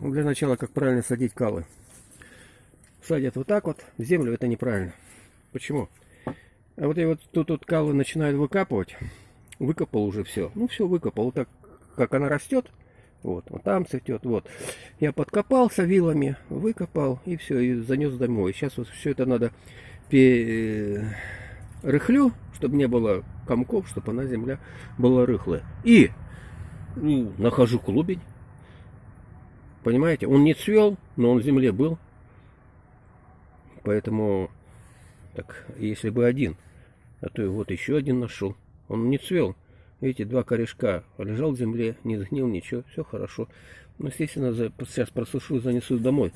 Ну, Для начала, как правильно садить калы. Садят вот так вот, в землю это неправильно. Почему? А вот я вот тут вот калы начинают выкапывать. Выкопал уже все. Ну все выкопал. Вот так, как она растет. Вот, вот там цветет. Вот. Я подкопался вилами, выкопал и все, и занес домой. Сейчас вот все это надо рыхлю, чтобы не было комков, чтобы она земля была рыхлая. И ну, нахожу клубень. Понимаете, он не цвел, но он в земле был. Поэтому, так, если бы один, а то и вот еще один нашел. Он не цвел. Видите, два корешка лежал в земле, не сгнил ничего, все хорошо. Ну, естественно, за, сейчас просушу, занесу домой.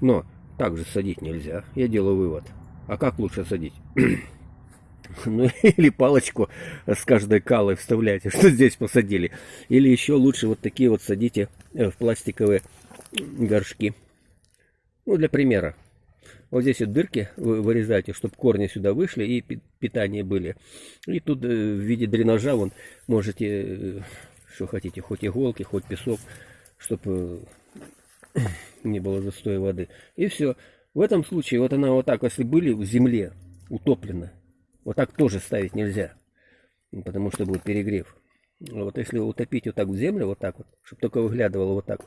Но так же садить нельзя. Я делаю вывод. А как лучше садить? ну или палочку с каждой калой вставляйте, что здесь посадили. Или еще лучше вот такие вот садите э, в пластиковые горшки. Ну, для примера. Вот здесь вот дырки вы вырезаете, чтобы корни сюда вышли и питание были. И тут э, в виде дренажа вон можете, э, что хотите, хоть иголки, хоть песок, чтобы не было застоя воды. И все. В этом случае, вот она вот так, если были в земле утоплена, вот так тоже ставить нельзя, потому что будет перегрев. Вот если утопить вот так в землю, вот так вот, чтобы только выглядывало вот так.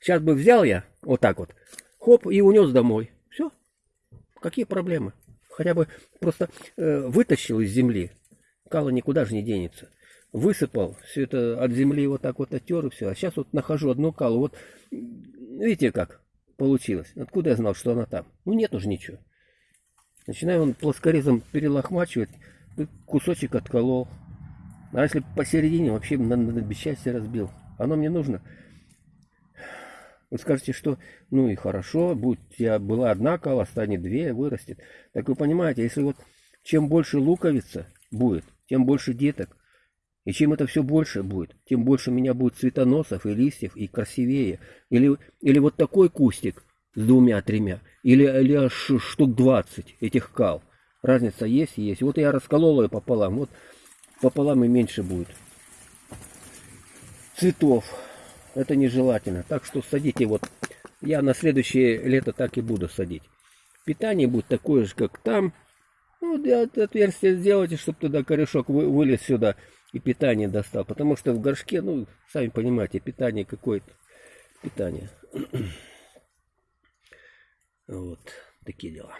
Сейчас бы взял я вот так вот, хоп, и унес домой. Все. Какие проблемы? Хотя бы просто э, вытащил из земли. Кала никуда же не денется. Высыпал, все это от земли вот так вот оттер и все. А сейчас вот нахожу одну калу. Вот видите как получилось? Откуда я знал, что она там? Ну нет уже ничего. Начинаю он плоскорезом перелохмачивать, кусочек отколол. А если посередине, вообще на, на, на бесчастье разбил. Оно мне нужно. Вы скажете, что ну и хорошо, будь я была одна кала, станет две, вырастет. Так вы понимаете, если вот чем больше луковица будет, тем больше деток. И чем это все больше будет, тем больше у меня будет цветоносов и листьев, и красивее. Или, или вот такой кустик, с двумя-тремя, или, или аж штук 20 этих кал. Разница есть есть. Вот я расколол ее пополам, вот пополам и меньше будет цветов. Это нежелательно. Так что садите вот, я на следующее лето так и буду садить. Питание будет такое же, как там. Ну, отверстие сделайте, чтобы туда корешок вылез сюда и питание достал. Потому что в горшке, ну, сами понимаете, питание какое-то. Питание. Вот такие дела.